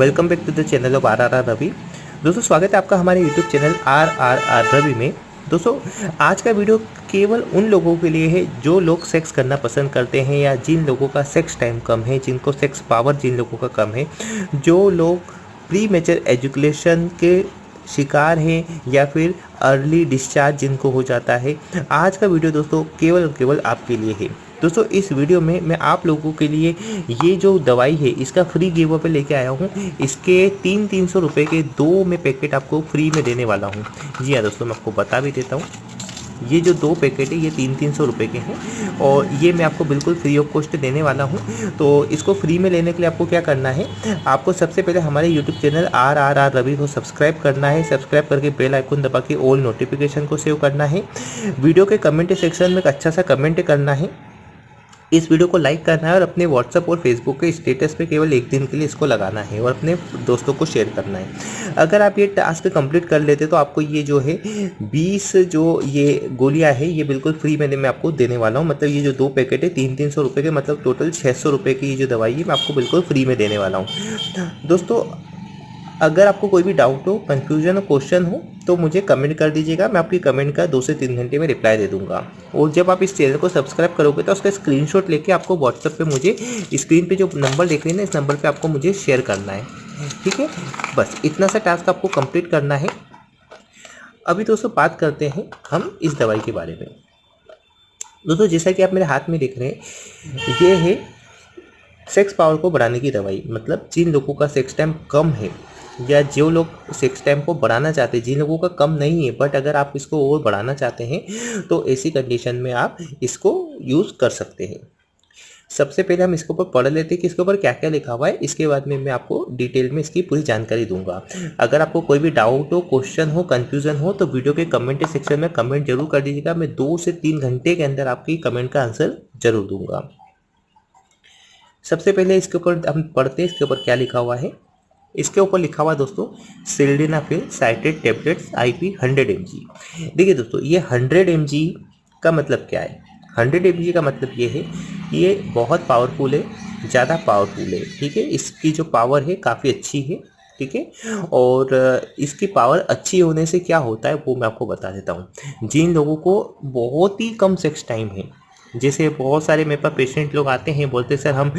Welcome back to the channel of R R R Ravi. दोस्तों, स्वागत है आपका हमारे YouTube channel R R R Ravi में। दोस्तों, आज का वीडियो केवल उन लोगों के लिए है जो लोग सेक्स करना पसंद करते हैं या जिन लोगों का सेक्स टाइम कम है, जिनको सेक्स पावर जिन लोगों का कम है, जो लोग प्री मेचर एजुकेशन के शिकार हैं या फिर अर्ली डिस्चार्ज जिनको हो जाता है। आज का वीडियो दोस्तों केवल और केवल आपके लिए है। दोस्तों, इस वीडियो में मैं आप लोगों के लिए ये जो दवाई है, इसका फ्री गिव अवे लेके आया हूँ। इसके तीन तीन सौ रुपये के दो में पैकेट आपको फ्री में देने वाला हूँ। जी हाँ दोस्तों, मैं आपको बता भी देता हूँ। ये जो दो पैकेट है, ये तीन तीन सौ रुपये के हैं और ये मैं आपको बिल्कुल फ्री ऑफ़ कॉस्ट देने वाला हूँ। तो इसको फ्री में लेने के लिए आपको क्या करना है, आपको सबसे पहले हमारे YouTube channel R R R Ravi को सब्सक्राइब करना है। सब्सक्राइब करके बेल आइकन दबा के ऑल नोटिफिकेशन को सेव करना है। वीडियो के कमेंट सेक्शन में एक अच्छा सा कमेंट करना है। इस वीडियो को लाइक करना है और अपने व्हाट्सअप और फेसबुक के स्टेटस पे केवल एक दिन के लिए इसको लगाना है और अपने दोस्तों को शेयर करना है। अगर आप ये टास्क कंप्लीट कर लेते तो आपको ये जो है 20 जो ये गोलियाँ है, ये बिल्कुल फ्री में मैं आपको देने वाला हूँ। मतलब ये जो दो पैकेट है, तीन तीन सौ रुपये के मतलब टोटल छः सौ रुपये की ये जो दवाई है, मैं आपको बिल्कुल फ्री में देने वाला हूँ। दोस्तों अगर आपको कोई भी डाउट हो कंफ्यूजन हो क्वेश्चन हो तो मुझे कमेंट कर दीजिएगा। मैं आपकी कमेंट का दो से तीन घंटे में रिप्लाई दे दूँगा। और जब आप इस चैनल को सब्सक्राइब करोगे तो उसका स्क्रीनशॉट लेके आपको व्हाट्सएप पे मुझे स्क्रीन पे जो नंबर देख रहे हैं ना, इस नंबर पे आपको मुझे शेयर करना है। ठीक है? बस, इतना सा टास्क आपको कंप्लीट करना है। अभी दोस्तों, बात करते हैं हम इस दवाई के बारे में। दोस्तों, जैसा कि आप मेरे हाथ में देख रहे हैं, ये है सेक्स पावर को बढ़ाने की दवाई। मतलब जिन लोगों का सेक्स टाइम कम है या जो लोग सेक्स टाइम को बढ़ाना चाहते हैं, जिन लोगों का कम नहीं है बट अगर आप इसको और बढ़ाना चाहते हैं तो ऐसी कंडीशन में आप इसको यूज़ कर सकते हैं। सबसे पहले हम इसके ऊपर पढ़ लेते हैं कि इसके ऊपर क्या क्या लिखा हुआ है। इसके बाद में मैं आपको डिटेल में इसकी पूरी जानकारी दूँगा। अगर आपको कोई भी डाउट हो क्वेश्चन हो कंफ्यूजन हो तो वीडियो के कमेंट सेक्शन में कमेंट ज़रूर कर दीजिएगा। मैं दो से तीन घंटे के अंदर आपकी कमेंट का आंसर ज़रूर दूँगा। सबसे पहले इसके ऊपर हम पढ़ते हैं, इसके ऊपर क्या लिखा हुआ है। इसके ऊपर लिखा हुआ है दोस्तों sildenafil citrate tablets I P hundred M G देखिए दोस्तों, ये हंड्रेड एम जी का मतलब क्या है? हंड्रेड एम जी का मतलब ये है, ये बहुत पावरफुल है, ज़्यादा पावरफुल है, ठीक है? इसकी जो पावर है, काफ़ी अच्छी है, ठीक है? और इसकी पावर अच्छी होने से क्या होता है, वो मैं आपको बता देता हूँ। जिन लोगों को बहुत ही कम सेक्स टाइम है जैसे बहुत सारे मेरे पास पेशेंट लोग आते हैं, बोलते सर, हम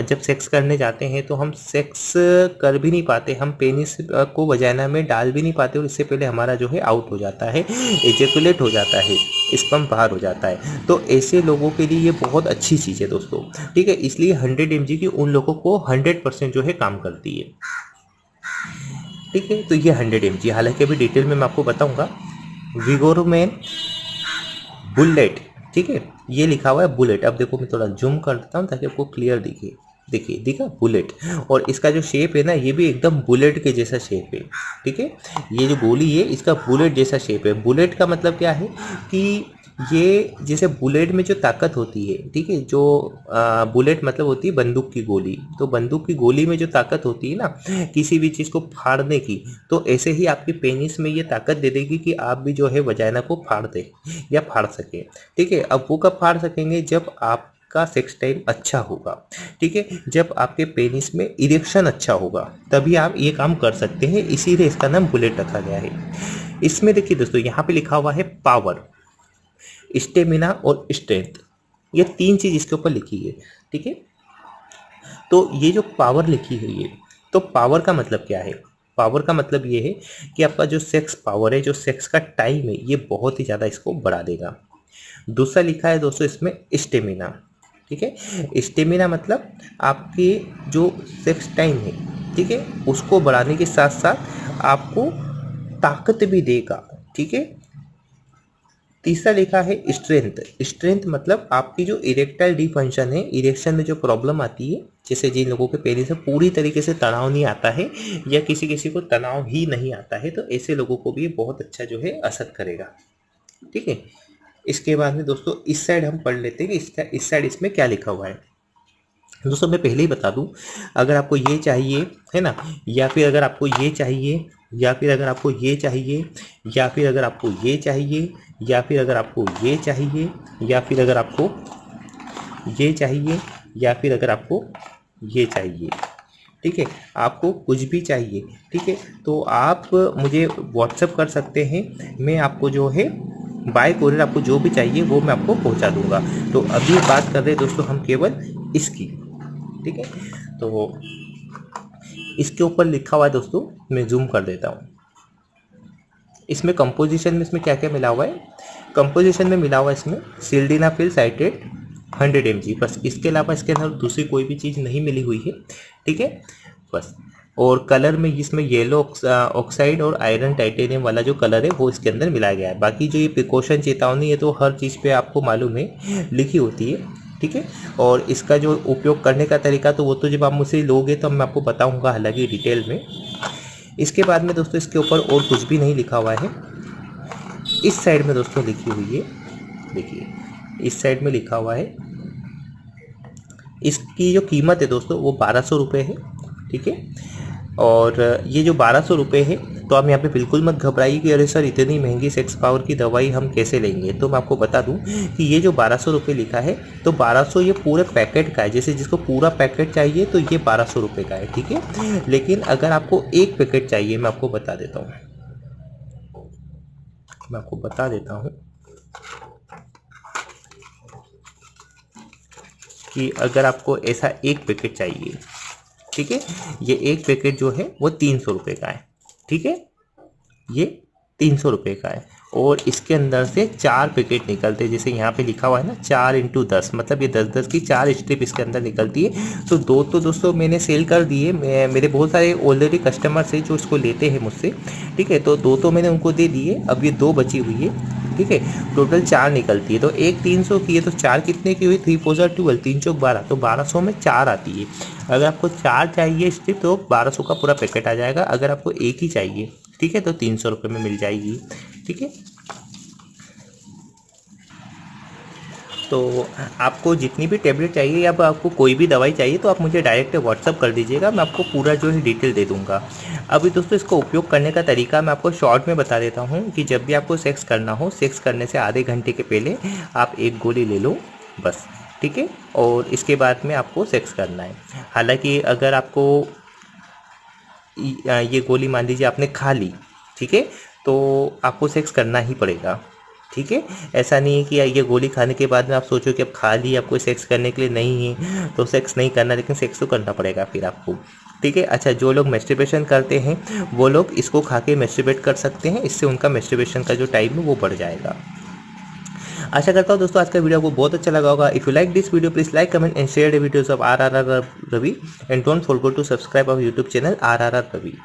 जब सेक्स करने जाते हैं तो हम सेक्स कर भी नहीं पाते, हम पेनिस को वजाना में डाल भी नहीं पाते और इससे पहले हमारा जो है आउट हो जाता है एजेकुलेट हो जाता है स्पम बाहर हो जाता है। तो ऐसे लोगों के लिए ये बहुत अच्छी चीज़ है दोस्तों, ठीक है? इसलिए हंड्रेड एम की उन लोगों को हंड्रेड परसेंट जो है काम करती है। ठीक है? तो ये हंड्रेड एम हालाँकि अभी डिटेल में मैं आपको बताऊँगा। विगोरमैन बुलेट ठीक है? ये लिखा हुआ है बुलेट। अब देखो मैं थोड़ा जूम कर देता हूँ ताकि आपको क्लियर दिखे। देखिए, दिखा बुलेट। और इसका जो शेप है ना, ये भी एकदम बुलेट के जैसा शेप है। ठीक है? ये जो गोली है, इसका बुलेट जैसा शेप है। बुलेट का मतलब क्या है कि ये जैसे बुलेट में जो ताकत होती है ठीक है जो आ, बुलेट मतलब होती है बंदूक की गोली। तो बंदूक की गोली में जो ताकत होती है ना किसी भी चीज़ को फाड़ने की तो ऐसे ही आपकी पेनिस में ये ताकत दे देगी कि आप भी जो है वजाइना को फाड़ दें या फाड़ सकें। ठीक है अब वो कब फाड़ सकेंगे? जब आप का सेक्स टाइम अच्छा होगा। ठीक है जब आपके पेनिस में इरेक्शन अच्छा होगा तभी आप ये काम कर सकते हैं। इसीलिए इसका नाम बुलेट रखा गया है। इसमें देखिए दोस्तों यहाँ पे लिखा हुआ है पावर। स्टेमिना और स्ट्रेंथ। ये तीन चीज़ इसके ऊपर लिखी है, ठीक है? तो ये जो पावर लिखी हुई है तो पावर का मतलब क्या है? पावर का मतलब ये है कि आपका जो सेक्स पावर है, जो सेक्स का टाइम है, ये बहुत ही ज़्यादा इसको बढ़ा देगा। दूसरा लिखा है दोस्तों इसमें स्टेमिना, ठीक है? स्टेमिना मतलब आपके जो सेक्स टाइम है, ठीक है? उसको बढ़ाने के साथ साथ आपको ताकत भी देगा, ठीक है? तीसरा लिखा है स्ट्रेंथ स्ट्रेंथ मतलब आपकी जो इरेक्टाइल डी फ़ंक्शन है इरेक्शन में जो प्रॉब्लम आती है, जैसे जिन लोगों के पेरी से पूरी तरीके से तनाव नहीं आता है या किसी किसी को तनाव ही नहीं आता है तो ऐसे लोगों को भी बहुत अच्छा जो है असर करेगा। ठीक है? इसके बाद में दोस्तों, इस साइड हम पढ़ लेते हैं कि इसका, इस साइड इसमें क्या लिखा हुआ है। दोस्तों, मैं पहले ही बता दूँ, अगर आपको ये चाहिए, है ना, या फिर अगर आपको ये चाहिए, या फिर अगर आपको ये चाहिए, या फिर अगर आपको ये चाहिए, या फिर अगर आपको ये चाहिए, या फिर अगर आपको ये चाहिए, या फिर अगर आपको ये चाहिए, ठीक है, आपको कुछ भी चाहिए, ठीक है तो आप मुझे व्हाट्सअप कर सकते हैं, मैं आपको जो है बाय कोरियर आपको जो भी चाहिए, वो मैं आपको पहुँचा दूँगा। तो अभी बात कर रहे हैं दोस्तों हम केवल इसकी। ठीक है? तो इसके ऊपर लिखा हुआ है दोस्तों, मैं जूम कर देता हूँ। इसमें कंपोजिशन में इसमें क्या क्या मिला हुआ है? कंपोजिशन में मिला हुआ है इसमें सिल्डिनाफिल साइटेड हंड्रेड एम बस इसके अलावा इसके अंदर दूसरी कोई भी चीज़ नहीं मिली हुई है, ठीक है? बस। और कलर में इसमें येलो ऑक्साइड और आयरन टाइटेनियम वाला जो कलर है, वो इसके अंदर मिलाया गया है। बाकी जो ये प्रिकॉशन चेतावनी है तो हर चीज़ पे आपको मालूम है, लिखी होती है। ठीक है? और इसका जो उपयोग करने का तरीका तो वो तो जब आप मुझसे लोगे तो मैं आपको बताऊँगा हालाँकि डिटेल में। इसके बाद में दोस्तों, इसके ऊपर और कुछ भी नहीं लिखा हुआ है। इस साइड में दोस्तों लिखी हुई है, देखिए, इस साइड में लिखा हुआ है। इसकी जो कीमत है दोस्तों, वो बारह सौ रुपये है, ठीक है? और ये जो बारह सौ रुपये है तो आप यहाँ पे बिल्कुल मत घबराइए कि अरे सर, इतनी महँगी सेक्स पावर की दवाई हम कैसे लेंगे? तो मैं आपको बता दूँ कि ये जो बारह सौ लिखा है तो बारह सौ ये पूरे पैकेट का है। जैसे जिसको पूरा पैकेट चाहिए तो ये बारह सौ का है, ठीक है? लेकिन अगर आपको एक पैकेट चाहिए, मैं आपको बता देता हूँ। मैं आपको बता देता हूँ कि अगर आपको ऐसा एक पैकेट चाहिए, ठीक है? ये एक पैकेट जो है, वो तीन सौ रुपये का है। ठीक है? ये तीन सौ रुपये का है। और इसके अंदर से चार पैकेट निकलते हैं। जैसे यहाँ पे लिखा हुआ है ना, चार इंटू दस। मतलब ये दस दस की चार स्ट्रिप इसके अंदर निकलती है। तो दो तो दोस्तों मैंने सेल कर दिए मेरे बहुत सारे ऑलरेडी कस्टमर्स हैं जो इसको लेते हैं मुझसे। ठीक है? तो दो तो मैंने उनको दे दिए। अब ये दो बची हुई है। ठीक है? टोटल चार निकलती है। तो एक तीन सौ की है तो चार कितने की हुई? थ्री फोर जार ट्वेल्व तीन सौ बारह। तो बारह सौ में चार आती है। अगर आपको चार चाहिए स्ट्रिप तो बारह सौ का पूरा पैकेट आ जाएगा। अगर आपको एक ही चाहिए, ठीक है? तो तीन सौ रुपये में मिल जाएगी। ठीक है? तो आपको जितनी भी टेबलेट चाहिए या आपको कोई भी दवाई चाहिए तो आप मुझे डायरेक्ट व्हाट्सअप कर दीजिएगा, मैं आपको पूरा जो है डिटेल दे दूँगा। अभी दोस्तों, इसको उपयोग करने का तरीका मैं आपको शॉर्ट में बता देता हूँ कि जब भी आपको सेक्स करना हो सेक्स करने से आधे घंटे के पहले आप एक गोली ले लो, बस, ठीक है? और इसके बाद में आपको सेक्स करना है। हालाँकि अगर आपको ये गोली मान लीजिए आपने खा ली, ठीक है? तो आपको सेक्स करना ही पड़ेगा। ठीक है? ऐसा नहीं है कि ये गोली खाने के बाद में आप सोचो कि अब खा ली आपको सेक्स करने के लिए नहीं है तो सेक्स नहीं करना, लेकिन सेक्स तो करना पड़ेगा फिर आपको। ठीक है? अच्छा जो लोग मेस्टिबेशन करते हैं, वो लोग इसको खा के मेस्टिबेट कर सकते हैं, इससे उनका मेस्टिबेशन का जो टाइम है वो बढ़ जाएगा। आशा करता हूँ दोस्तों, आज का वीडियो आपको बहुत अच्छा लगा होगा। If you like this video please like comment and share the videos of R R R Ravi and don't forget to subscribe our YouTube channel R R R Ravi